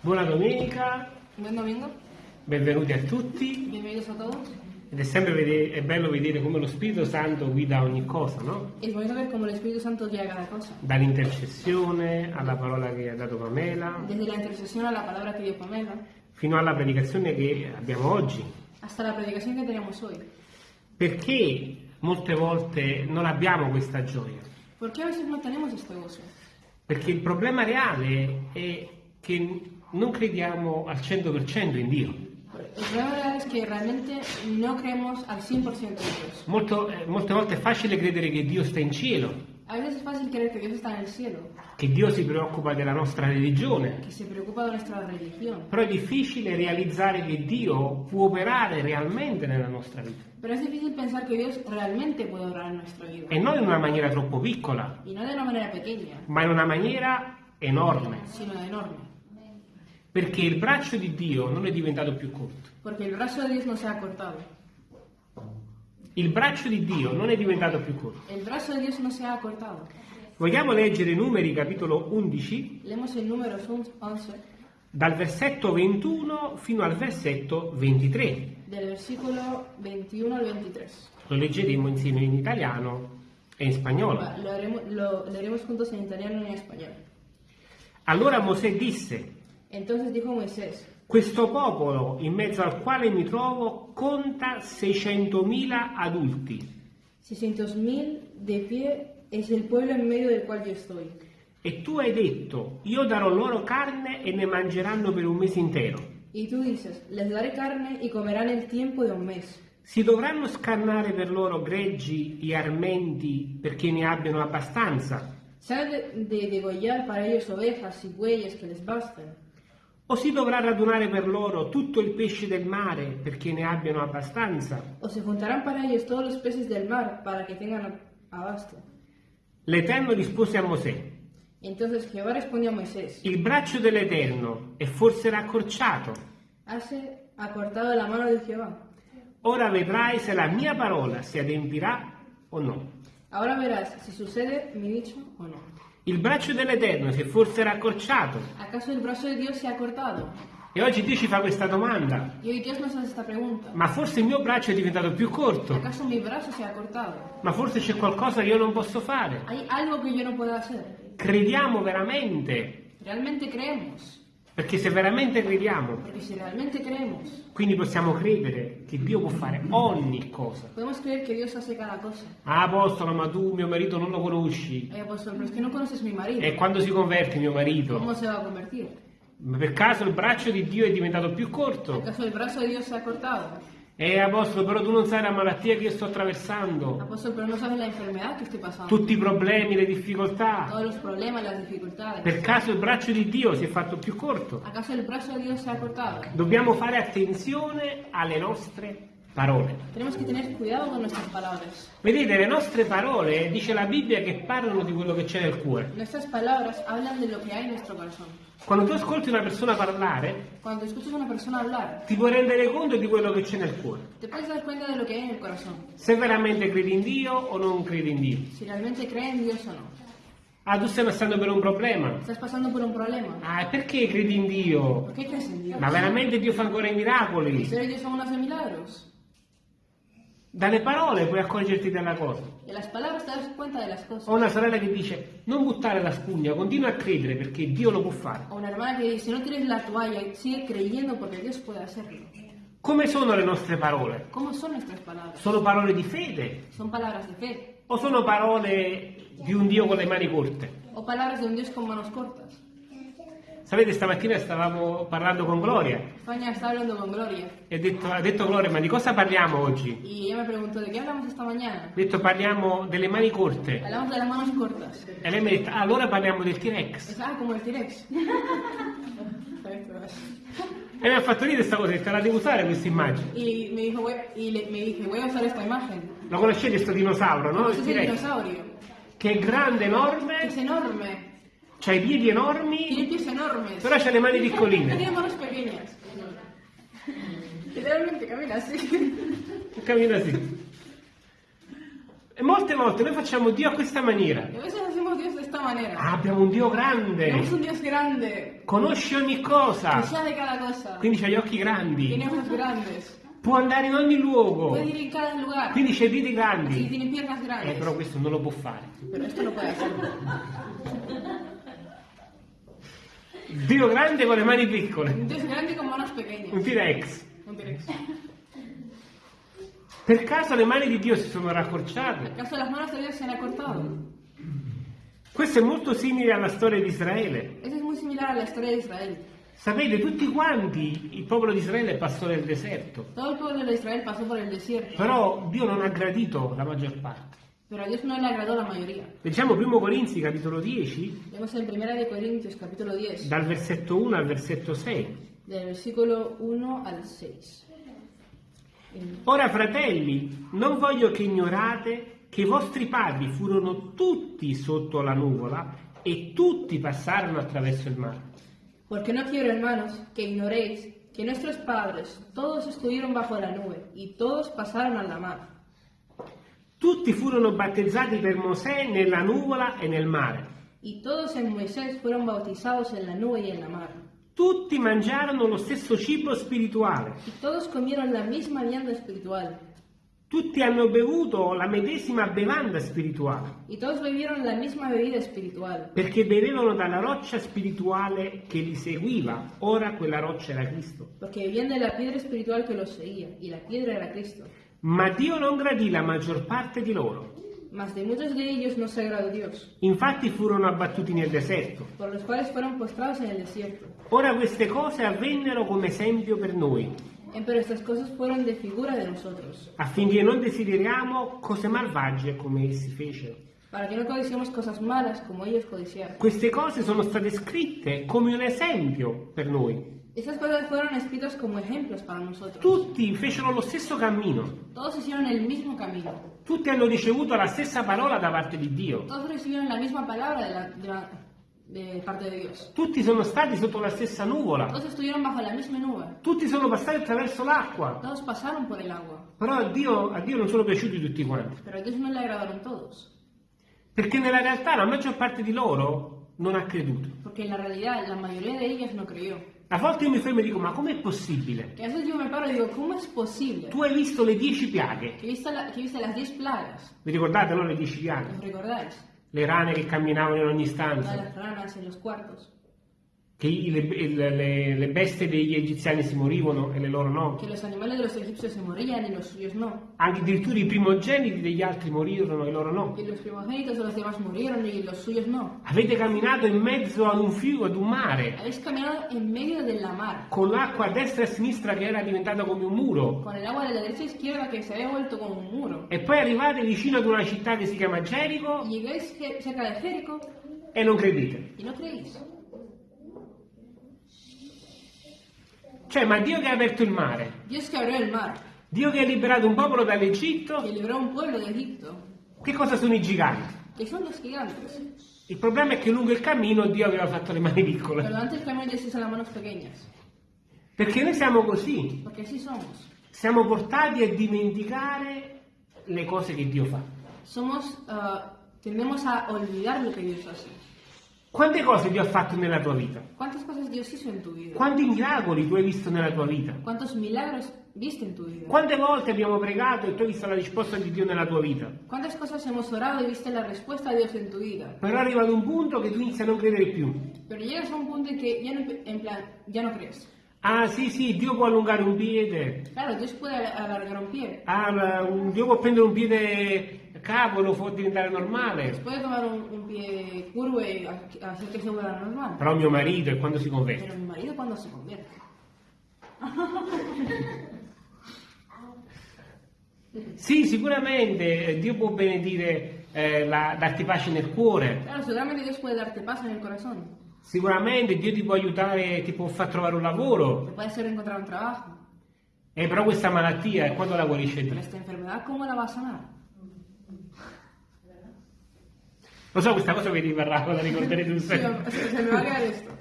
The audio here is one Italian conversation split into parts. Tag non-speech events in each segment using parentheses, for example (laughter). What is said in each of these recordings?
Buona domenica, Buen domingo, benvenuti a tutti. bienvenidos a todos. Ed è sempre è bello vedere come lo Spirito Santo guida ogni cosa, no? Es bonito ver cómo el Espíritu Santo guía cada cosa. Dall'intercessione alla parola che ha dato Pamela, Desde la intercesión a la palabra que dio Pamela, fino alla predicazione che abbiamo oggi. hasta la predicación que tenemos hoy. Perché molte volte non abbiamo questa gioia? ¿Por qué a veces no tenemos este gozo? Perché il problema reale è che non crediamo al 100% in Dio. El problema es que realmente no creemos al 100% en Dios. Molto- eh, molte volte è facile credere che Dio sta in cielo, A veces es fácil creer que Dios está en el cielo, che Dio si preoccupa della nostra religione, que se preocupa de nuestra religión. però è difficile realizzare che Dio può operare realmente nella nostra vita Pero es difícil pensar que Dios realmente puede obrar en nuestra vida. e non in una maniera troppo piccola, Y no de una manera pequeña, ma in una maniera enorme, sino enorme. Perché il braccio di Dio non è diventato più corto. Porque el brazo de Dios no se ha cortado. Il braccio di Dio non è diventato più corto. El brazo de Dios no se ha cortado. Vogliamo leggere Numeri capitolo 11 Leemos el número 11 dal versetto 21 fino al versetto 23. del versículo 21 al 23. Lo leggeremo insieme in italiano e in spagnolo. Lo, leeremos juntos en italiano y en español. Allora Mosè disse, Entonces dijo Moisés, questo popolo in mezzo al quale mi trovo conta 600.000 adulti 600.000 de pie es el pueblo en medio del cual yo estoy. e tu hai detto, io darò loro carne e ne mangeranno per un mese intero. Y tú dices, les daré carne y comerán el tiempo de un mes. Si dovranno scannare per loro greggi e armenti perché ne abbiano abbastanza, Se ha de, de degollar para ellos ovejas y bueyes que les basten. O si dovrà radunare per loro tutto il pesce del mare perché ne abbiano abbastanza. O se juntarán para ellos todos los peces del mar para que tengan abasto. L'Eterno rispose a Mosè, Entonces Jehová respondió a Moisés, il braccio dell'Eterno è forse raccorciato. Hase acortado la mano de Jehová. Ora vedrai se la mia parola si adempirà o no. Ahora verás si sucede mi dicho o no. Il braccio dell'Eterno si è forse raccorciato. ¿Acaso el brazo de Dios se ha cortado? E oggi Dio ci fa questa domanda. Y hoy Dios nos hace esta pregunta. Ma forse il mio braccio è diventato più corto? ¿Acaso mi brazo se ha cortado? Ma forse c'è qualcosa che io non posso fare? ¿Hay algo que yo no pueda hacer? Crediamo veramente? ¿Realmente creemos? Perché se veramente crediamo, si realmente creemos, quindi possiamo credere che Dio può fare ogni cosa. cosa. Ah, apostolo, ma tu mio marito non lo conosci. Eh, apóstol, pero es que no conoces mi marido. E quando si converte mio marito? ¿Cómo se va a convertir? Ma per caso il braccio di Dio è diventato più corto? ¿Acaso el brazo de Dios se ha cortado? Eh, apostolo, però tu non sai la malattia che io sto attraversando. Apóstol, pero no sabes la enfermedad que estoy pasando. Tutti i problemi, le difficoltà. Todos los problemas, las dificultades. Per caso il braccio di Dio si è fatto più corto? ¿Acaso el brazo de Dios se ha cortado? Dobbiamo fare attenzione alle nostre parole. Tenemos que tener cuidado con nuestras palabras. Vedete, le nostre parole, dice la Bibbia, che parlano di quello che c'è nel cuore. Nuestras palabras hablan de lo que hay en nuestro corazón. Quando tu ascolti una persona parlare, Cuando escuchas a una persona hablar, ti puoi rendere conto di quello che c'è nel cuore. te puedes dar cuenta de lo que hay en el corazón. Se veramente credi in Dio o non credi in Dio. Si realmente cree en Dios o no. Ah, tu stai passando per un problema. Estás pasando por un problema. Ah, e perché credi in Dio? ¿Por qué crees en Dios? Ma veramente Dio fa ancora i miracoli? ¿En serio Dios aún hace milagros? Dalle parole puoi accorgerti della cosa. De las palabras te das cuenta de las Ho una sorella che dice non buttare la spugna, continua a credere perché Dio lo può fare. O una hermana que dice, no tires la toalla, sigue creyendo porque Dios puede hacerlo. Come sono le nostre parole? ¿Cómo son nuestras palabras? Sono parole di fede ¿Son palabras de fe? o sono parole di un Dio con le mani corte? ¿O palabras de un Dios con manos cortas? Sapete, stamattina stavamo parlando con Gloria España está hablando con Gloria. e ha detto, ha detto Gloria, ma di cosa parliamo oggi? Y ella me preguntó, ¿de qué hablamos esta mañana? Ha detto parliamo delle mani corte. Hablamos de las manos cortas. E lei mi ha detto, "Ah, allora parliamo del T-Rex. Ah, como el T-Rex. (laughs) E mi ha fatto ridere questa cosa, detto, la devo usare questa immagine. y me dijo, y le- me dije, voy a usar esta imagen. Lo conoscete questo dinosauro, no? Il es el T-Rex. dinosaurio. Che è grande, enorme, enorme. Ha i piedi Tiene enormi, pies enormes. però ha le mani Tiene piccoline. (laughs) manos pequeñas. Literalmente camina así. Cammina così. E molte volte noi facciamo Dio a questa maniera. Ah, abbiamo un Dio grande, un Dios grande, conosce ogni cosa, cosa, quindi ha gli occhi grandi, tiene può andare in ogni luogo, lugar, quindi c'è y grandi. tiene Eh, però questo non lo può fare. Pero esto no puede hacer. (laughs) Dio grande con le mani piccole, Un Dios grande con manos un pequeñas. T-Rex. Un T-Rex. Per caso le mani di Dio si sono raccorciate? ¿Acaso las manos de Dios se han acortado? Questo è molto simile alla storia di Israele. Eso es muy similar a la historia de Israel. Sapete, tutti quanti il popolo di Israele passò nel deserto, Todo el pueblo de Israel pasó por el desierto, però Dio non ha gradito la maggior parte. Pero a Dios no le agradó la mayoría. Leggiamo 1 Corinzi capitolo 10, Vemos en 1 de Corintios capítulo 10, dal versetto 1 al versetto 6. del versículo 1 al 6. En- Ora fratelli, non voglio che ignorate che i vostri padri furono tutti sotto la nuvola e tutti passarono attraverso il mare. Porque no quiero, hermanos, que ignoréis que nuestros padres todos estuvieron bajo la nube y todos pasaron a la mar. Tutti furono battezzati per Mosè nella nuvola e nel mare. Y todos en Moisés fueron bautizados en la nube y en la mar. Tutti mangiarono lo stesso cibo spirituale. Y todos comieron la misma vianda espiritual. Tutti hanno bevuto la medesima bevanda spirituale, Y todos bebieron la misma bebida espiritual. perché bevevano dalla roccia spirituale che li seguiva. Ora quella roccia era Cristo. Porque bebían de la piedra espiritual que los seguía. Y la piedra era Cristo. Ma Dio non gradì la maggior parte di loro. Mas de muchos de ellos no se agradó Dios, Infatti furono abbattuti nel deserto. por los cuales fueron postrados en el desierto. Ora queste cose avvennero come esempio per noi, Pero estas cosas fueron de figura de nosotros, affinché non desideriamo cose malvagie come essi fecero. para que no codiciemos cosas malas como ellos codiciaron. Queste cose sono state scritte come un esempio per noi. Estas cosas fueron escritas como ejemplos para nosotros. Tutti fecero lo stesso cammino, Todos hicieron el mismo camino. tutti hanno ricevuto la stessa parola da parte di Dio, Todos recibieron la misma palabra de, la- de la- de parte de Dios. tutti sono stati sotto la stessa nuvola, Todos estuvieron bajo la misma nube. tutti sono passati attraverso l'acqua, Todos pasaron por el agua. però a Dio, a Dio non sono piaciuti tutti quanti, Pero a Dios no le agradaron todos. perché nella realtà la maggior parte di loro non ha creduto. En la realidad la mayoría de ellos no creyó. A volte io mi fermo e dico, ma com'è possibile? Y a veces yo me paro y digo, ¿cómo es posible Tu hai visto le dieci piaghe, que viste, la- que viste las 10 plagas? vi ricordate no le dieci piaghe? ¿Os recordáis? Le rane che camminavano in ogni stanza, las ranas en los cuartos. Che i- le, le- le- bestie degli egiziani si morivano e le loro no. Que los animales de los egipcios se morían y los suyos no. Anche addirittura i primogeniti degli altri morirono e loro no. Y los primogénitos de los demás murieron y los suyos no. Avete camminato in mezzo ad un fiume, ad un mare, Habéis caminado en medio de la mar, con l'acqua a destra e a sinistra che era diventata come un muro. con el agua de la derecha e izquierda que se había vuelto como un muro. E poi arrivate vicino ad una città che si chiama Gerico llegáis cerca de Jerico e non credete. y no creéis. Cioè, ma Dio che ha aperto il mare, Dios que abrió el mar, Dio che ha liberato un popolo dall'Egitto, que libró a un pueblo de Egipto, che cosa sono i giganti? que son los gigantes. Il problema è che lungo il cammino Dio aveva fatto le mani piccole. Pero antes camino Dios hizo las manos pequeñas, Perché noi siamo così, porque así somos. siamo portati a dimenticare le cose che Dio fa. Somos, ah, tendemos a olvidar lo que Dios hace. Quante cose Dio ha fatto nella tua vita? ¿Cuántas cosas Dios hizo en tu vida? Quanti miracoli tu hai visto nella tua vita? ¿Cuántos milagros viste en tu vida? Quante volte abbiamo pregato e tu hai visto la risposta di Dio nella tua vita? ¿Cuántas cosas hemos orado y viste la respuesta de Dios en tu vida? Però arriva ad un punto che tu inizi a non credere più. Pero llegas a un punto en que ya no, en plan, ya no crees. Ah sì sì, Dio può allungare un piede, Claro, Dios puede alargar un pie, ah, Dio può prendere un piede capo e lo fa diventare normale. puede tomar un, un pie curvo y ha- hacer que se vuelva normal. Però mio marito è quando si converte. Pero mi marido cuando se convierte. (laughs) Sì, sicuramente eh, Dio può benedire, eh, la- darti pace nel cuore. Claro, seguramente Dios puede darte paz en el corazón. Sicuramente Dio ti può aiutare, ti può far trovare un lavoro. Te puede hacer encontrar un trabajo. Eh, però questa malattia, e quando la guarisce Pero Dio? esta enfermedad, ¿cómo la va a sanar? Lo so, questa cosa vi rimarrà, la ricorderete un Sí, sempre. se, se me va a quedar esto.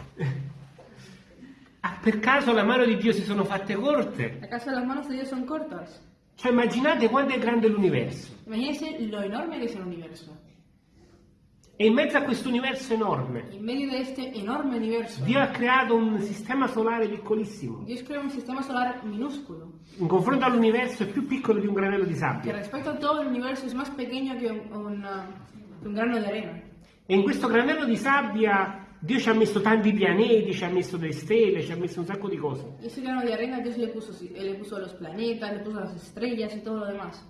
Ah, per caso la mano di Dio si sono fatte corte? ¿Acaso las manos de Dios son cortas? Cioè immaginate quanto è grande l'universo. Imagínense lo enorme que es el universo. E in mezzo a questo universo enorme, En medio de este enorme universo, Dio ha creato un sistema solare piccolissimo. Dios creó un sistema solar minúsculo, In confronto all'universo è più piccolo di un granello di que sabbia. respecto a todo el universo es más pequeño que un, un, que un grano de arena. E in questo granello di sabbia Dio ci ha messo tanti pianeti, ci ha messo delle stelle, ci ha messo un sacco di cose. Y ese grano de arena Dios le puso, le puso los planetas, le puso las estrellas y todo lo demás.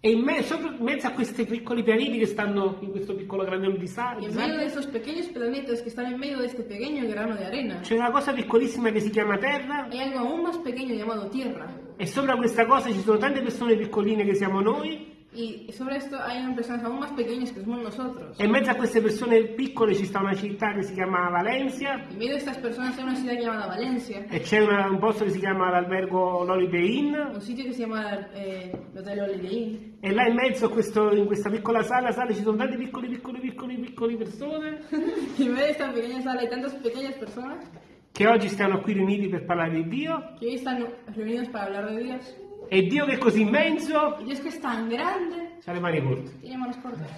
E in, me- sopra- in mezzo a questi piccoli pianeti che stanno in questo piccolo granello di sa- Y di en medio sabbia, de esos pequeños planetas que están en medio de este pequeño grano de arena, c'è una cosa piccolissima che si chiama Terra hay algo aún más pequeño llamado Tierra. e sopra questa cosa ci sono tante persone piccoline che siamo noi Y sobre esto hay personas aún más pequeñas que somos nosotros. e in mezzo a queste persone piccole ci sta una città che si chiama Valencia En medio de estas personas hay una ciudad llamada Valencia, e c'è una- un posto che si chiama l'albergo Holiday Inn un sitio que se llama eh, el Hotel Holiday Inn. e là in mezzo a questo- in questa piccola sala, sala ci sono tante piccole piccole piccole piccole persone Y (laughs) en medio de esta pequeña sala hay tantas pequeñas personas che oggi stanno qui riuniti per parlare di Dio que hoy están reunidos para hablar de Dios. E Dio che è così immenso Dios que es tan grande, ha le mani corte. tiene manos cortas.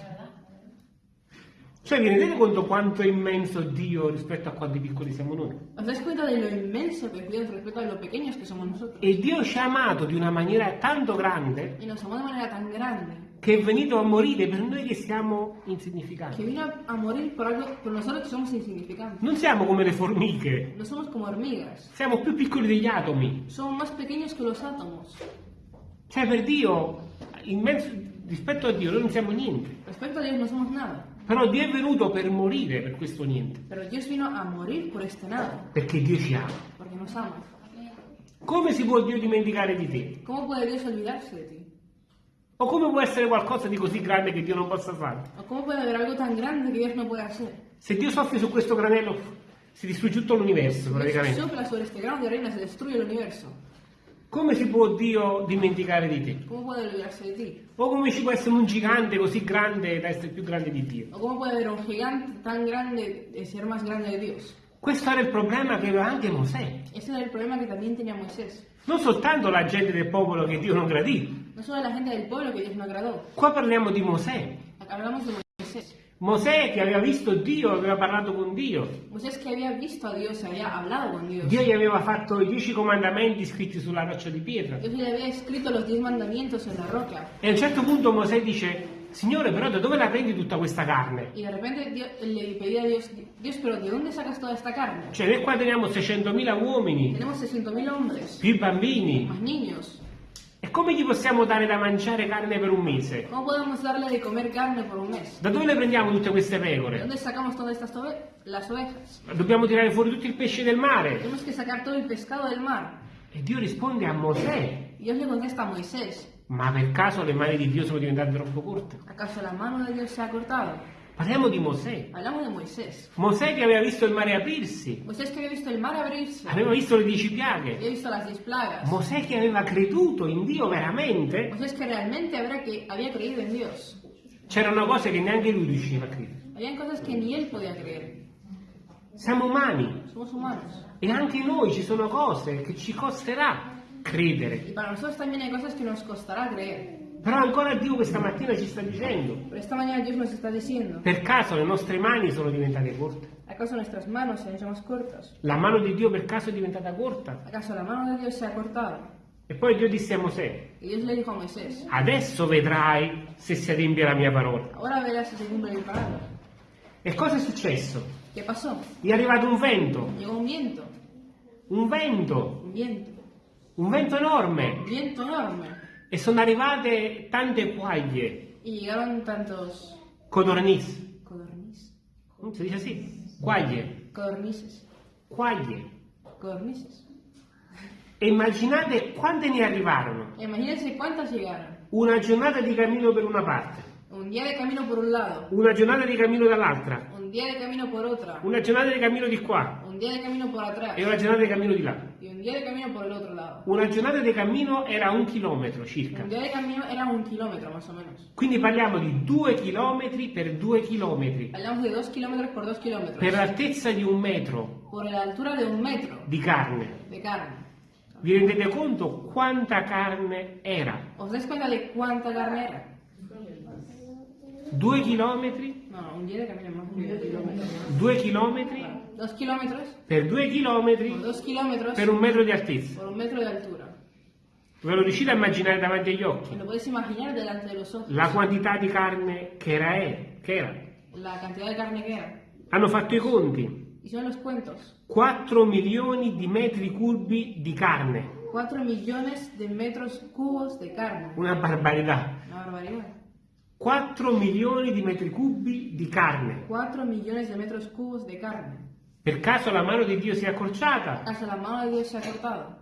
Cioè vi rendete conto quanto è immenso Dio rispetto a quanti piccoli siamo noi? ¿Os dais cuenta de lo inmenso que Dios respecto a lo pequeños que somos nosotros? E Dio ci ha amato di una maniera tanto grande Y nos amó de manera tan grande che è venuto a morire per noi che siamo que insignificanti. vino a, a morir por algo por nosotros que somos insignificantes. Non siamo come le formiche, No somos como hormigas, siamo più piccoli degli atomi. somos más pequeños que los átomos. Cioè per Dio, immenso- rispetto a Dio, noi non siamo niente. Respecto a Dios no somos nada. Però Dio è venuto per morire per questo niente, Pero Dios vino a morir por este nada, perché Dio ci ama. porque nos ama. Come si può Dio dimenticare di te? ¿Cómo puede Dios olvidarse de ti? O come può essere qualcosa di così grande che Dio non possa fare? ¿O cómo puede haber algo tan grande que Dios no puede hacer? Se Dio soffia su questo granello, si distrugge tutto l'universo praticamente. sopla sobre este grano de arena, se destruye el universo. Come si può Dio dimenticare di te? ¿Cómo puede olvidarse de ti? O come ci può essere un gigante così grande da essere più grande di Dio? ¿O cómo puede haber un gigante tan grande de ser más grande de Dios? Questo era il problema che aveva anche Mosè. Ese era el problema que también tenía Moisés. Non soltanto la gente del popolo che Dio non gradì. No solo la gente del pueblo que Dios no agradó. Qua parliamo di Mosè. Hablamos de Moisés. Mosè che aveva visto Dio, aveva parlato con Dio. Moisés que había visto a Dios, había hablado con Dios. Dio gli aveva fatto i dieci comandamenti scritti sulla roccia di pietra. Dios le había escrito los diez mandamientos en la roca. E a un certo punto Mosè dice, Signore, però da dove la prendi tutta questa carne? Y de repente Dios, le pedía a Dios, Dios, pero ¿de dónde sacas toda esta carne? Cioè, noi qua teniamo 600.000 uomini, Tenemos 600.000 hombres, più bambini. más niños. E come gli possiamo dare da mangiare carne per un mese? ¿Cómo podemos darle de comer carne por un mes? Da dove le prendiamo tutte queste ¿De pecore? dónde sacamos todas estas ove- las ovejas? Dobbiamo tirare fuori tutto il pesce del mare. Tenemos que sacar todo el pescado del mar. E Dio risponde a Mosè, Y Dios le contesta a Moisés, ma per caso le mani di Dio sono diventate troppo corte? ¿acaso la mano de Dios se ha cortado? Parliamo di Mosè. Mosè che aveva visto il mare aprirsi, aveva visto le dieci piaghe. Mosè che aveva creduto in Dio veramente, Moisés que realmente había creído en Dios. c'erano cose che neanche lui riusciva a credere. Habían cosas que ni él podía creer. Siamo umani e anche noi ci sono cose che ci costerà credere. Y para nosotros también hay cosas que nos costará creer. Però ancora Dio questa mattina ci sta dicendo, Pero esta mañana Dios nos está diciendo, per caso le nostre mani sono diventate corte? ¿acaso nuestras manos se hecho más cortas? La mano di Dio per caso è diventata corta? ¿Acaso la mano de Dios se ha cortado? E poi Dio disse a Mosè, a Moisés, adesso vedrai se si adempie la mia parola. ahora verás si se cumple mi palabra. E cosa è successo? ¿Qué pasó? Gli è arrivato un vento, Llegó un viento, un vento, un viento, un vento enorme un viento enorme. E sono arrivate tante quaglie, Y llegaron tantos. Codorniz, codornices, si dice così? Quaglie, codornices, quaglie. codornices. E immaginate quante ne arrivarono. Imagínense cuántas llegaron. Una giornata di cammino per una parte, Un día de camino por un lado, una giornata di cammino dall'altra, un día de camino por otra, una giornata di cammino di qua un día de camino por atrás e una giornata di cammino di là. y un día de camino por el otro lado. Una giornata di cammino era un chilometro circa. Un día de camino era un kilómetro más o menos. Quindi parliamo di due chilometri per due chilometri, Hablamos de dos kilómetros por dos kilómetros. per l'altezza di un metro Por la altura de un metro di carne. de carne. Vi rendete conto quanta carne era? ¿Os dais cuenta de cuánta carne era? Due chilometri, No, un día de camino más de 10 kilómetros. due chilometri Dos kilómetros per due por chilometri dos kilómetros per un metro di altezza. por un metro de altura. Ve lo riuscite a immaginare davanti agli occhi? Lo imaginar delante de los ojos. La quantità di carne che era, è, che era. La cantidad de carne que era. Hanno fatto i conti. Hicieron los cuentos. 4 milioni di metri cubi di carne. 4 millones de metros cubos de carne. Una barbarità. Una barbaridad. 4 milioni di metri cubi di carne. 4 millones de metros cubos de carne. Per caso la mano di Dio si è accorciata? Hasta la mano de Dios se ha cortado.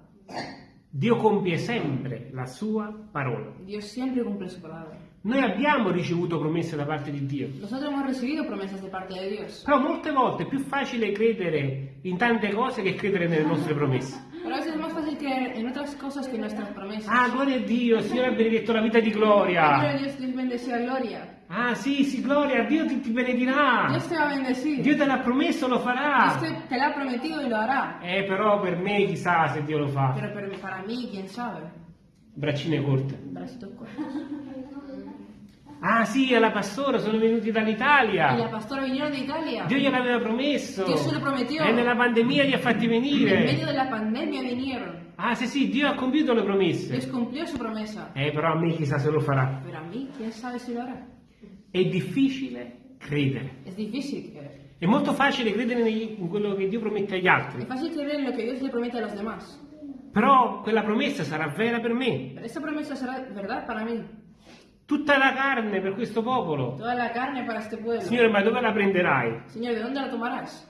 Dio compie sempre la sua parola. Dios siempre cumple su palabra. Noi abbiamo ricevuto promesse da parte di Dio. Nosotros hemos recibido promesas de parte de Dios. Però molte volte è più facile credere in tante cose che credere nelle nostre promesse. Pero a es más fácil creer en otras cosas que en nuestras promesas. Ah, gloria a Dio, Signore ha benedetto la vita di Pero Gloria. Dios te bendecirá gloria. Ah, sì, sì, Gloria, Dio ti, ti benedirà. Dios te va a bendecir. Dio te l'ha promesso, lo Dios farà. te, te lo ha prometido y lo hará. Eh, però per me chissà se Dio lo fa. Pero, pero para mí, quién sabe. Braccine corte. Bracitos cortos. Ah, sì, alla pastora sono venuti Y la dall'Italia. pastora vinieron de Italia. Dio gliel'aveva promesso. Dio se lo prometió. E nella pandemia li ha fatti En medio venire. de la pandemia vinieron. Ah, sì, sì, Dio ha compiuto le promesse. Dios cumplió su promesa. Eh, però a me chissà se lo farà. Pero a quién sabe si lo hará. È difficile credere. Es difícil creer. È molto facile credere negli- in quello che Dio promette agli Es altri. fácil creer en lo que Dios le promete a los demás. Però quella promessa sarà vera per me. Pero esta promesa será verdad para mí. Tutta la carne per questo popolo. Toda la carne para este pueblo. Signore, ma dove la prenderai? Señor, ¿de dónde la tomarás?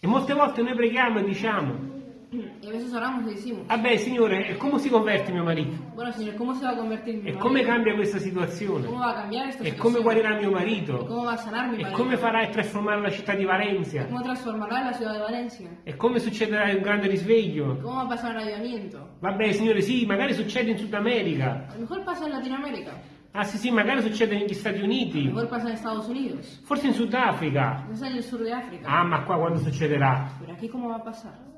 E molte volte noi preghiamo e diciamo, Y a veces oramos y decimos, vabbè Signore, e come si converte mio marito? bueno, Señor, ¿cómo se va a convertir mi E come cambia questa situazione? ¿Cómo va a cambiar esta E come guarirà mio ¿Y marito? ¿Cómo va a sanar mi E come farai a trasformare la città di Valencia? ¿Cómo transformará la ciudad de Valencia? E come succederà un grande risveglio? ¿Cómo va a pasar el avivamiento? Vabbè Signore, sì, magari succede in Sud America. A lo mejor pasa en Latinoamérica, Ah sì, sì, magari succede negli Stati Uniti. mejor pasa en Estados Unidos, Forse in de África. Ah, ma qua quando succederà? Pero aquí, ¿cómo va a pasar?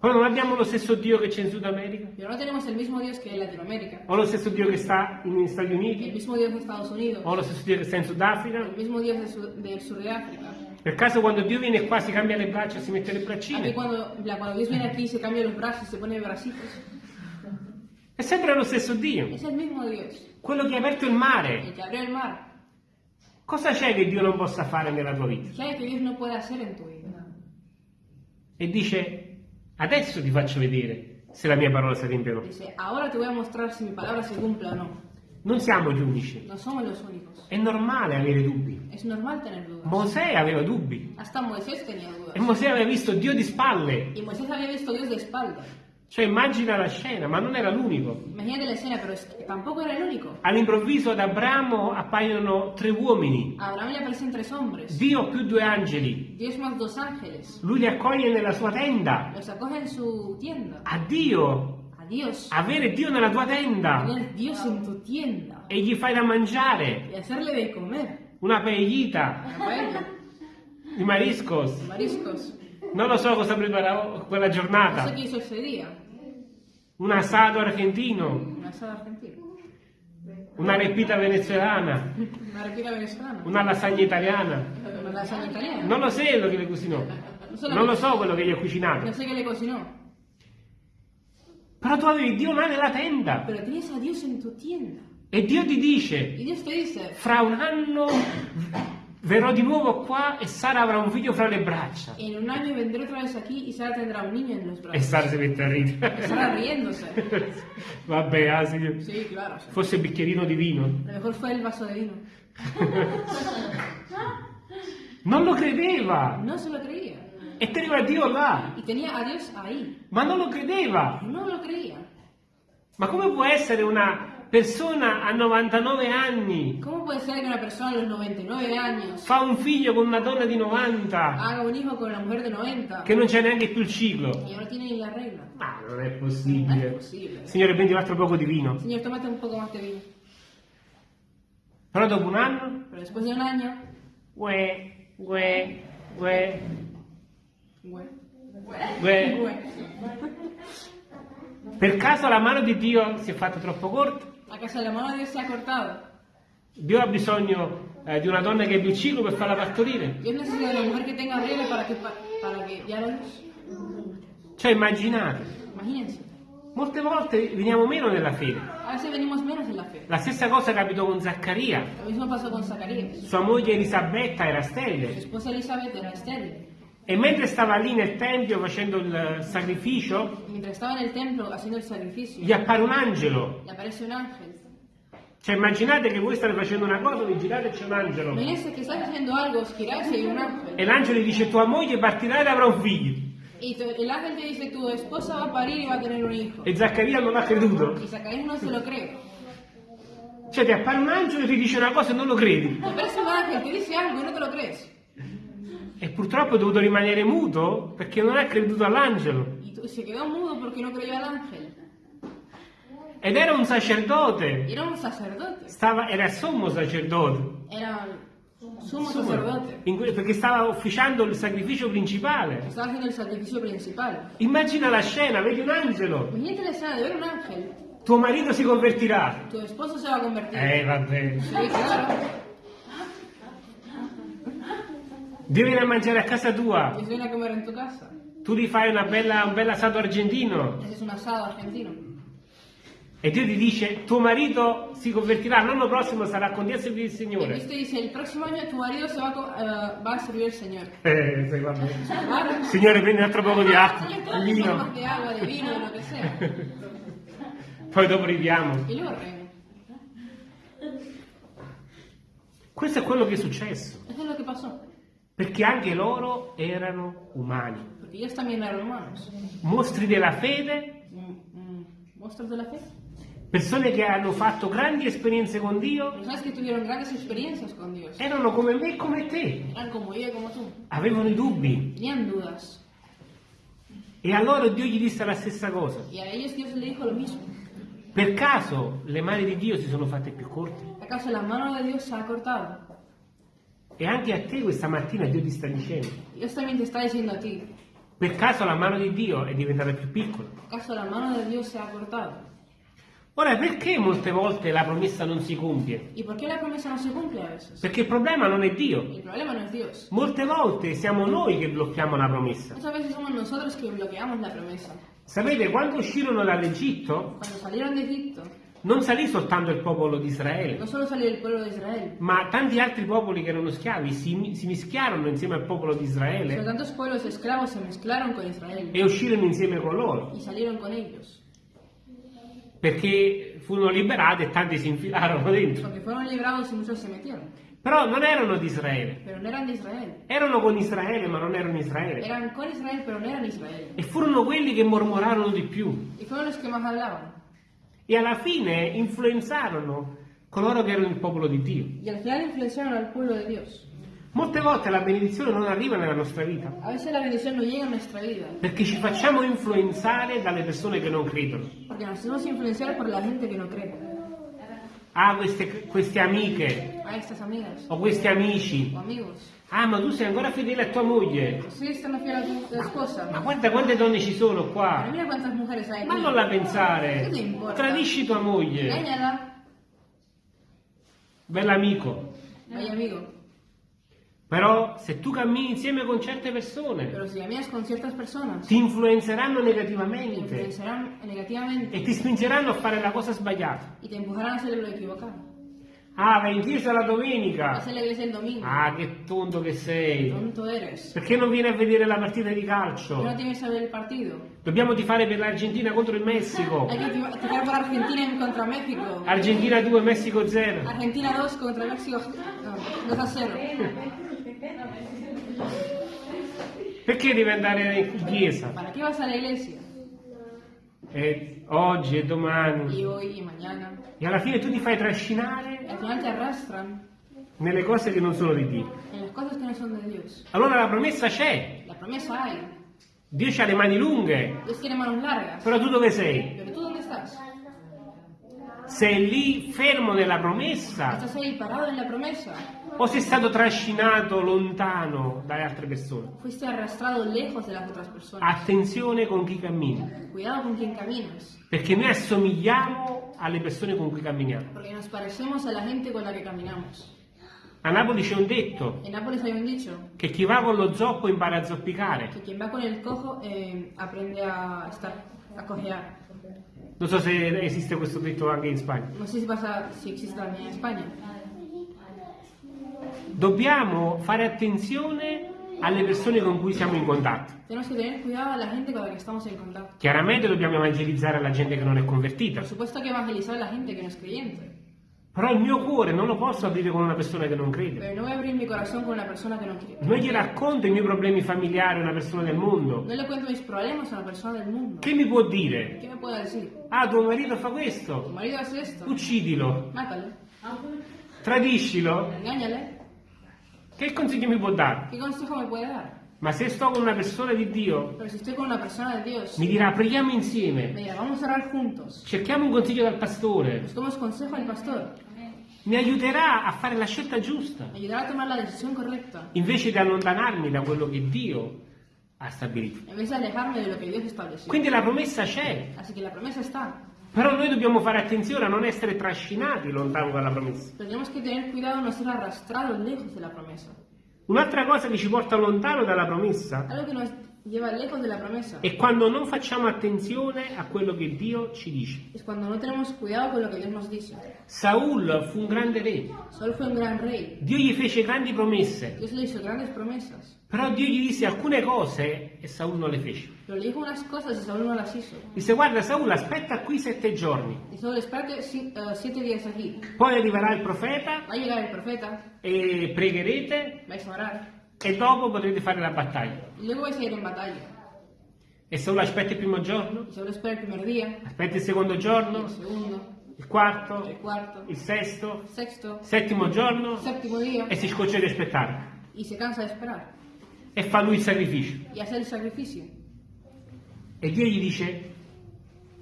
Però non abbiamo lo stesso Dio che c'è in Sud America? Pero no tenemos el mismo Dios que en Latinoamérica, O lo stesso Dio che sta negli Stati el Uniti? mismo Dios de Estados Unidos, O lo stesso Dio che sta in Sudafrica? el mismo Dios del sur de África. Per caso quando Dio viene qua si cambia le braccia e si mette le braccine? cuando, la- cuando Dios viene aquí se cambia los brazos, se pone bracitos. È sempre lo stesso Dio. Es el mismo Dios, Quello che ha aperto il mare. el que abrió el mar. Cosa c'è che Dio non possa fare nella tua vita? ¿Qué hay que Dios no puede hacer en tu vida? E dice, adesso ti faccio vedere se la mia parola si adempie o no. Dice, ahora te voy a mostrar si mi palabra se cumple o no. Non siamo gli unici. No somos los únicos. È normale avere dubbi. Es normal tener dudas. Mosè aveva dubbi. Hasta Moisés tenía dudas. E Mosè aveva visto Dio di spalle. Y Moisés había visto Dios de espalda. Cioè immagina la scena, ma non era l'unico. Imagínate la escena, pero tampoco era el único. All'improvviso ad Abramo appaiono tre uomini. A Abraham le aparecen tres hombres. Dio più due angeli. Dios más dos ángeles. Lui li accoglie nella sua tenda. Los acoge en su tienda. A Dio. A Dios. Avere Dio nella tua tenda. Tu tienda. E gli fai da mangiare. Y hacerle de comer. Una paellita. Una paella. I mariscos. Mariscos. Non lo so cosa preparò quella No sé giornata. qué hizo ese día. Un asado argentino. Un asado argentino. Una repita venezuelana. (laughs) Una repita venezolana. Una lasagna italiana. Una lasaña italiana. Non lo so quello che le cucinò. so Non lo so quello che gli ho cucinato. sé qué le cocinó. Però tu avevi Dio là nella tenda. Pero tienes a Dios en tu tienda. E Dio ti dice, dice, fra un anno verrò di nuovo qua e Sara avrà un figlio fra le braccia. en un año vendré otra vez aquí y Sara tendrá un niño en los E brazos. Sara si mette a ridere. Sara riéndose. (laughs) Vabbè, ah, sì. Sí, claro. sí. Forse il bicchierino di vino. A lo mejor fue el vaso de vino. (laughs) Non lo credeva. No se lo creía. E teneva Dio là. Y tenía a Dios ahí. Ma non lo credeva. No lo creía. Ma come può essere una persona a 99 anni ¿Cómo puede ser que una persona a los 99 años fa un figlio con una donna di 90 haga un hijo con una mujer de 90 che non c'è neanche più il ciclo? y ahora tiene la regla? Ma non è No es possibile. posible. Signore, prendi un altro poco di vino. Señor, tómate un poco más de vino. Però dopo un anno, Pero después de un año, uè, uè, uè, bueno, uè. bueno. Per caso la mano di Dio si è fatta troppo corta? ¿Acaso la mano de Dios se ha cortado? Dio ha bisogno eh, di una donna che abbia il ciclo per farla partorire. Dios necesita de una mujer que tenga regla para que, pa- para que dé a luz. Cioè immaginate, Imagínense. molte volte veniamo meno nella fede. La. La stessa cosa capitò con Zaccaria. Sua moglie Elisabetta era sterile e mentre stava lì nel tempio facendo il sacrificio, templo el sacrificio, gli appare un angelo. Cioè immaginate che voi state facendo una cosa, vi girate e c'è un angelo. Algo, un E l'angelo gli dice tua moglie partirà ed avrà un figlio. Y el ángel te dice, tu esposa va a parir y va a tener un hijo. E Zaccaria non ha creduto. Y Zacarías no se lo cree. Cioè ti appare un angelo e ti dice una cosa e non lo credi. Te aparece un ángel, te dice algo y no te lo crees. E purtroppo è dovuto rimanere muto perché non ha creduto all'angelo. Se quedó mudo porque no creyó al ángel. Ed era un sacerdote. Era un sacerdote. Stava, era sommo sacerdote. Era sumo sacerdote. In que- perché stava ufficiando il sacrificio principale. Estaba haciendo el sacrificio principal. Immagina la scena, vedi un angelo. Imagínate la escena de ver un ángel. Tuo marito si convertirà. Tu esposo se va a convertir. Eh, vabbè. Sí, claro. Dio viene a mangiare a casa tua. Viene a comer en tu casa. Tu gli fai una bella, un bel assato argentino. Ese es un asado argentino. E Dio ti dice, tuo marito si convertirà, l'anno prossimo sarà con Dio a servire il Signore. Dios te dice, el próximo año tu marido se va eh, va a servir al Señor. Eh, sì, vabbè. Claro. Signore, prendi un altro poco di acqua, di vino. de agua, de vino, de lo que sea. Poi dopo ridiamo. Y luego reino. Questo è quello che è successo. Eso es lo que pasó. Perché anche loro erano umani. Ellos también eran humanos. Mostri della fede, Mm, mm, ¿Monstruos de la fe? persone che hanno fatto grandi esperienze con Dio, con Dios. erano come me e come te. Como y como. Avevano i dubbi. E a loro Dio gli disse la stessa cosa. Y a ellos Dios le dijo lo mismo. Per caso le mani di Dio si sono fatte più corte? ¿Acaso la mano de Dios se ha cortado? E anche a te questa mattina Dio ti sta dicendo. Dios también te está diciendo a ti. Per caso la mano di Dio è diventata più piccola? ¿Acaso la mano de Dios se ha cortado? Ora, perché molte volte la promessa non si compie? ¿Y por qué la promesa no se cumple a veces? Perché il problema non è Dio. El problema no es Dios. Molte volte siamo noi che blocchiamo la promessa. Muchas veces somos nosotros que bloqueamos la promesa. Sapete, quando uscirono dall'Egitto, Non salì soltanto il popolo di Israele, no solo salió el pueblo de Israel, ma tanti altri popoli che erano schiavi si, si mischiarono insieme al popolo di Israele tantos pueblos esclavos se mezclaron con Israel e uscirono insieme con loro, y salieron con ellos. perché furono liberati e tanti si infilarono (laughs) dentro. Porque fueron librados y muchos se metieron. Però non erano di Israele, eran de Israel. erano con Israele, ma non erano Israele. Eran con Israel, pero no eran Israel. E furono quelli che mormorarono di più. Y fueron los que más hablaban. E alla fine influenzarono coloro che erano il popolo di Dio. Y al final influenciaron al pueblo de Dios. Molte volte la benedizione non arriva nella nostra vita A veces la bendición no llega a nuestra vida. perché ci facciamo influenzare dalle persone che non credono. Porque nos hacemos influenciar por la gente que no cree. Ah, queste, queste amiche A estas amigas o questi amici. o amigos. Ah, ma tu sei ancora fedele a tua moglie. Sí, están fiel a tu esposa. Ma guarda quante donne ci sono qua. mira cuántas mujeres hay Ma non la pensare. Che ti importa? Tradisci tua moglie. Engáñala. Bell'amico. Amigo. Però se tu cammini insieme con certe persone con personas, ti influenzeranno te negativamente influenciarán negativamente e ti spingeranno a fare la cosa sbagliata. Ah, vai in chiesa la domenica. Hacer la iglesia el domingo. Ah, che tonto che sei. Tonto eres. Perché non vieni a vedere la partita di ¿Por calcio? qué no tienes que ver el partido? Dobbiamo tifare per l'Argentina contro il Messico. Hay que tirar por Argentina en contra México. Argentina 2, Messico 0. Argentina 2 contra México no, 2 a 0. Perché devi andare in chiesa? ¿Para qué vas a la iglesia? E oggi e domani. Y hoy y mañana. E alla fine tu ti fai trascinare Y al final te arrastran nelle cose che non sono di Dio. no. Allora la promessa c'è. La promesa hay. Dio ha le mani lunghe. Però tu dove sei? Pero tú dónde estás? Sei lì fermo nella promessa ¿Estás ahí parado en la promesa? o sei stato trascinato lontano dalle altre persone? Fuiste arrastrado lejos de las otras personas. Attenzione con chi cammina, Cuidado con quien caminas. perché noi assomigliamo alle persone con cui camminiamo. porque nos parecemos a la gente con la que caminamos. A Napoli c'è un detto un che chi va con lo zoppo impara a zoppicare. que quien va con el cojo eh, aprende a estar a cojear. Non so se esiste questo detto anche in Spagna. No sé si pasa, si existe también en España. Dobbiamo fare attenzione alle persone con cui siamo in contatto. Chiaramente dobbiamo evangelizzare la gente che non è convertita, Por supuesto que evangelizar a la gente que no es creyente, però il mio cuore non lo posso aprire con una persona che non crede. pero no voy a abrir mi corazón con una persona que no cree. Non gli racconto i miei problemi familiari a una persona del mondo. No le cuento mis problemas a una persona del mundo. Che mi può dire? ¿Qué me puede decir? Ah, tuo marito fa questo. marido hace esto. Uccidilo, Mátale. tradiscilo. Engáñale. Che consiglio mi può dare? ¿Qué consejo me puede dar? Ma se sto con una persona di Dio, persona de Dios, mi dirà preghiamo me insieme, juntos. cerchiamo un consiglio dal pastore, pastor. Mi aiuterà a fare la scelta giusta, Me ayudará a tomar la decisión correcta. invece di allontanarmi da quello che Dio ha stabilito. En vez de alejarme de lo que Dios estableció. Quindi la promessa c'è, Así que la promesa está. però noi dobbiamo fare attenzione a non essere trascinati lontano dalla promessa. Tenemos que tener cuidado no ser arrastrados lejos de la promesa. Un'altra cosa che ci porta lontano dalla promessa Algo que nos è quando non facciamo attenzione a quello che Dio ci dice. no. Saul fu un grande re, un gran rey. Dio gli fece grandi promesse, però Dio gli disse alcune cose e Saul non le fece. No. Disse guarda Saul aspetta qui sette giorni, eh, poi arriverà il profeta Va a el profeta, e pregherete vais a orar. E dopo potrete fare la battaglia. Luego vais a ir en batalla. E Saul aspetta il primo giorno, Saúl espera el primer día, aspetta il secondo giorno, el segundo, il quarto, el cuarto, il sesto, el sexto, settimo giorno el séptimo día. e si scoccia di aspettare Y se cansa de esperar. e fa lui il sacrificio. Y hace el sacrificio. E Dio gli dice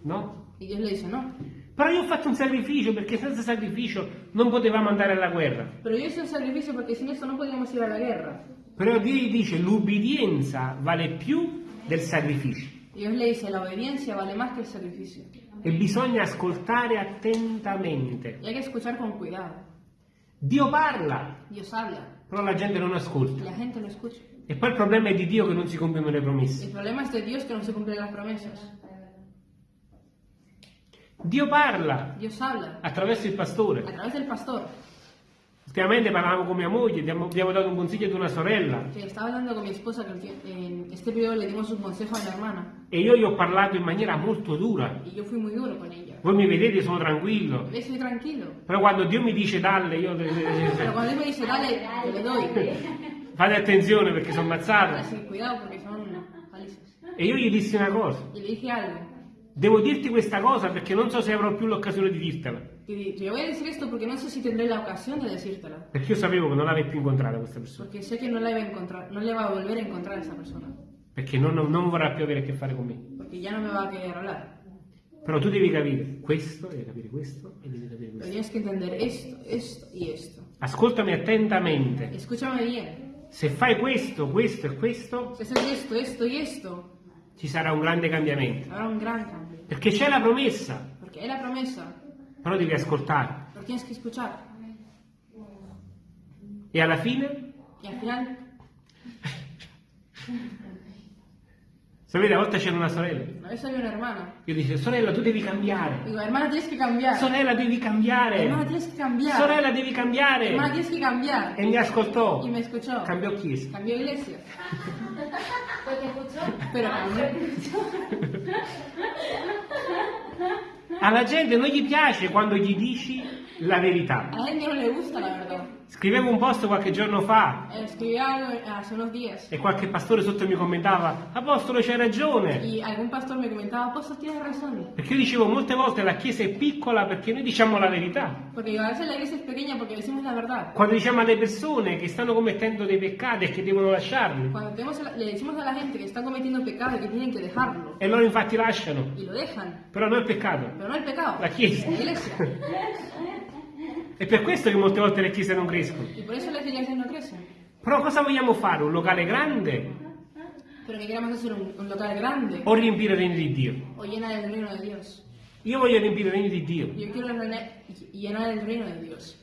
no. Y Dios le dice, no. Però io ho fatto un sacrificio perché senza sacrificio non potevamo andare alla guerra. Pero yo hice un sacrificio porque sin esto no podíamos ir a la guerra. Però Dio gli dice l'ubbidienza vale più del sacrificio Y Dios le dice, la vale más que el sacrificio. e bisogna ascoltare attentamente. Y hay que escuchar con cuidado. Dio parla, Dios habla però la gente non ascolta. la gente lo escucha. E poi il problema è di Dio che non si compiono le promesse. problema es de Dios que no se cumplen las promesas. Dio parla Dios habla attraverso il pastore. través del pastor. Ultimamente parlavamo con mia moglie, abbiamo, abbiamo dato un consiglio ad una sorella Que estaba hablando con mi esposa que ulti- en este periodo le dimos un consejo a mi hermana. e io gli ho parlato in maniera molto dura. Y yo fui muy duro con ella. Voi mi vedete, sono tranquillo. Yo soy tranquilo. Però quando Dio mi dice dalle, io Pero cuando él me dice, dale, yo le doy. fate attenzione perché sono ammazzato. Cuidado porque son palizas. E io gli dissi una cosa. Le dije algo. Devo dirti questa cosa perché non so se avrò più l'occasione di dirtela. Di- te voy a decir esto porque no sé si tendré la ocasión de decírtela. Perché io sapevo che non l'avrei più incontrata questa persona. Porque sé que no la iba a encontrar, no le va a volver a encontrar a esa persona. Perché non, non- non vorrà più avere a che fare con me. Porque ya no me va a querer hablar. Però tu devi capire questo, devi capire questo e devi capire questo. tienes que entender esto, esto y esto. Ascoltami attentamente. Escúchame bien. Se fai questo, questo e questo, Si haces esto, esto y esto, ci sarà un grande cambiamento. habrá un gran cambio. Perché c'è la promessa, Porque hay la promesa, però devi ascoltare. pero tienes que escuchar. E alla fine, Y al final, (laughs) sapete, a volte c'era una sorella. una vez había una hermana. Io dicevo, sorella, tu devi cambiare. Digo, hermana, tienes que cambiar. Sorella, devi cambiare. Hermana, tienes que cambiar. Sorella, devi cambiare. Hermana, tienes que cambiar. E mi ascoltò. Y me escuchó. Cambiò chiesa. Cambió iglesia. Te escuchó. Pero cambió. Alla gente non gli piace quando gli dici la verità. A la gente no le gusta la verdad. Scrivevo un post qualche giorno fa Eh, algo hace unos días. e qualche pastore sotto mi commentava, Apostolo c'hai ragione. Y algún pastor me comentaba, apóstol, tienes razón. Perché io dicevo molte volte la chiesa è piccola perché noi diciamo la verità. Digo, a veces la iglesia es pequeña porque decimos la verdad. Quando diciamo alle persone che stanno commettendo dei peccati e che devono lasciarli. A la- le decimos a la gente que están cometiendo pecado y que tienen que dejarlo. E loro infatti lasciano. Y lo dejan. Però non il peccato. Pero no el pecado. La chiesa. La iglesia. È per questo che molte volte le chiese non crescono. Y por eso las iglesias no crecen. Però cosa vogliamo fare? Un locale grande Pero que queramos hacer un, un local grande o riempire il regno di Dio? o llena del reino de Dios. Io voglio riempire il regno di Dio. Yo quiero llenar llenar el reino de Dios.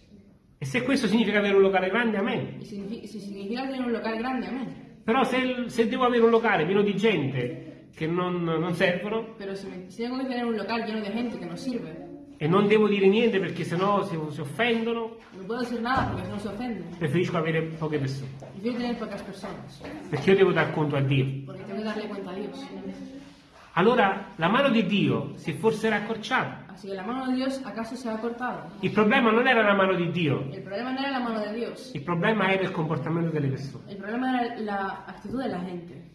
E se questo significa avere un locale grande, amen. Y si, si significa tener un local grande, amén. Però se, se devo avere un locale pieno di gente che non, non servono Pero si, me- si tengo que tener un local lleno de gente que no sirve, e non devo dire niente perché sennò si, si offendono, no puedo decir nada porque no se ofenden. preferisco avere poche persone. Prefiero tener pocas personas, Perché io devo dar conto a Dio. porque tengo que darle cuenta a Dios. Allora la mano di Dio si è forse raccorciata. Así que la mano de Dios acaso se ha cortado. Il problema non era la mano di Dio, El problema no era la mano de Dios, il problema era il comportamento delle persone. el problema era la actitud de la gente.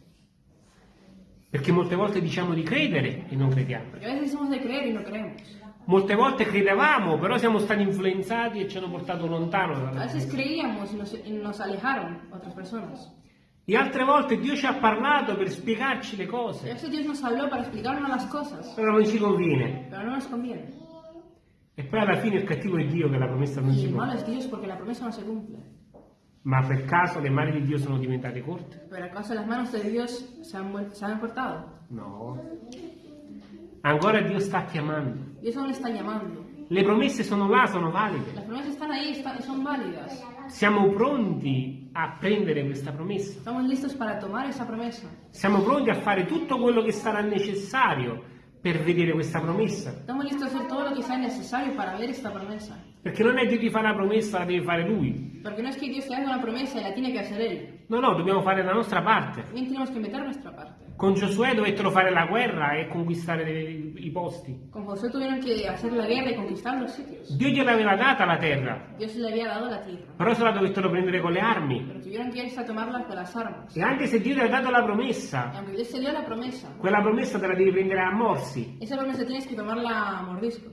Perché molte volte diciamo di credere e non crediamo. Porque a veces decimos de creer y no creemos. Molte volte credevamo, però siamo stati influenzati e ci hanno portato lontano A dalla veces creíamos y nos, y nos alejaron otras personas. E altre volte Dio ci ha parlato per spiegarci le cose, però non ci conviene. E poi alla fine il cattivo è Dio che la promessa non Y si cumple. Ma per caso le mani di Dio sono diventate corte? Pero acaso las manos de Dios se han, vuel- se han cortado. No. Ancora Dio sta chiamando. Dios aún está llamando. Le promesse sono là, sono valide. Las promesas están ahí están- son válidas. Siamo pronti a prendere questa promessa. Estamos listos para tomar esa promesa. Siamo pronti a fare tutto quello che sarà necessario per vedere questa promessa. Estamos listos a hacer todo lo que sea necesario para ver esta promesa. Perché non è Dio ti fa la promessa, la deve fare Lui. Porque no es que Dios te haga una promesa y la tiene que hacer Él. No, no, dobbiamo fare la nostra parte. Con Giosuè dovettero fare la guerra e conquistare i posti. Con José tuvieron que hacer la guerra y conquistar los sitios. Dio gliel'aveva data la terra, Dios le había dado la tierra. però se la dovettero prendere con le armi. Pero tuvieron que irse a tomarla con las armas. E anche se Dio ti ha dato la promessa, aunque Dios te dio la promesa, quella promessa te la devi prendere a morsi. esa promesa tienes que tomarla a mordisco.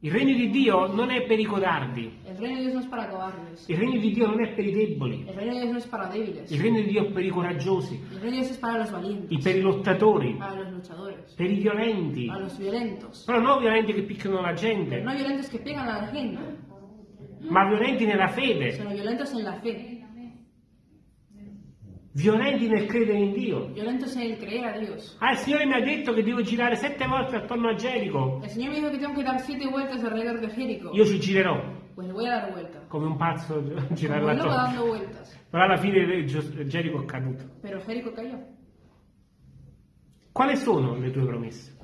Il regno di Dio non è per i codardi, El reino de Dios no es para cobardes. il regno di Dio non è per i deboli, El reino de Dios no es para débiles. il regno di Dio è per i coraggiosi, El reino de Dios es para los i- valientes, per i lottatori, para los luchadores, per i violenti. para los violentos. Però non violenti che picchiano la Pero gente, no violentos que pegan a la gente, ma violenti nella fede, sino violentos en la fe, violenti nel credere in Dio. violentos en el creer a Dios. Ah, il Signore mi ha detto che devo girare sette volte attorno a Gerico. El Señor me dijo que tengo que dar siete vueltas alrededor de Jericó. Io ci girerò, Pues voy a dar vuelta. come un pazzo (laughs) girare la torre. dando vueltas. Però alla fine Gio- Gerico è caduto. Pero Jericó cayó. Quali sono le tue promesse?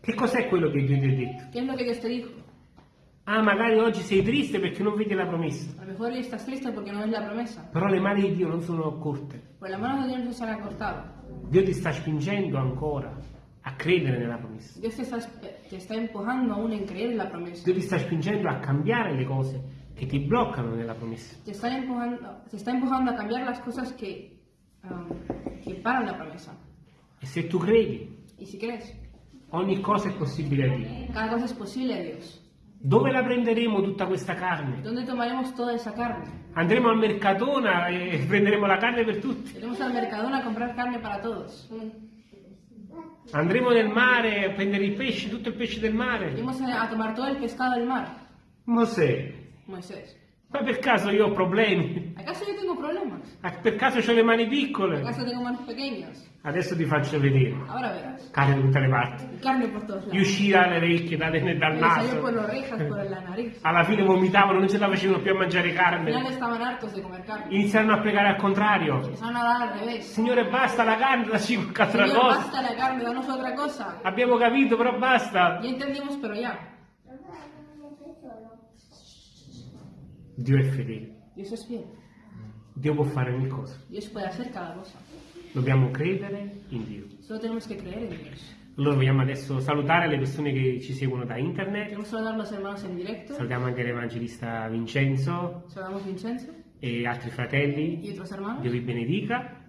Che cos'è quello che Dio ti ha detto? Ah, magari oggi sei triste perché non vedi la promessa. A lo mejor hoy estás triste porque no ves la promesa. Però le mani di Dio non sono corte. Pues las manos de Dios no se han cortado. Dio ti sta spingendo ancora a credere nella promessa. Dios te está, te está empujando aún en creer en la promesa. Dio ti sta spingendo a cambiare le cose che ti bloccano nella promessa. Te está empujando, te está empujando a cambiar las cosas que, um, que paran la promesa. E se tu credi, Y si crees, ogni cosa è possibile a Dio. cada cosa es posible a Dios. Dove la prenderemo tutta questa carne? ¿Dónde tomaremos toda esa carne? Andremo al Mercatona e (laughs) prenderemo la carne per tutti. Iremos al Mercadona a comprar carne para todos. Andremo nel mare a prendere il pesce, tutto il pesce del mare. Iremos a, a tomar todo el pescado del mar. Mosè, Moisés. Ma per caso io ho problemi? ¿Acaso yo tengo problemas? Ah, Per caso ho le mani piccole? ¿Acaso tengo manos pequeñas? Adesso ti faccio vedere. Ahora verás. Carne da tutte le parti. Carne por todos Gli lados. uscì dalle orecchie, dal Me salió por naso. las orejas, por la nariz. Alla fine vomitavano, non ce la facevano più a mangiare Al carne. estaban hartos de comer carne. Iniziarono a pregare al contrario. A dar al revés. Signore, basta la carne, dacci qualche altra cosa. basta la carne, danos otra cosa. Abbiamo capito, però basta. Ya entendimos, pero ya. Dio è fedele. Dio può fare ogni cosa. Dobbiamo credere in Dio. Allora vogliamo adesso salutare le persone che ci seguono da internet. Salutiamo anche l'evangelista Vincenzo Vincenzo e altri fratelli. Dio vi benedica.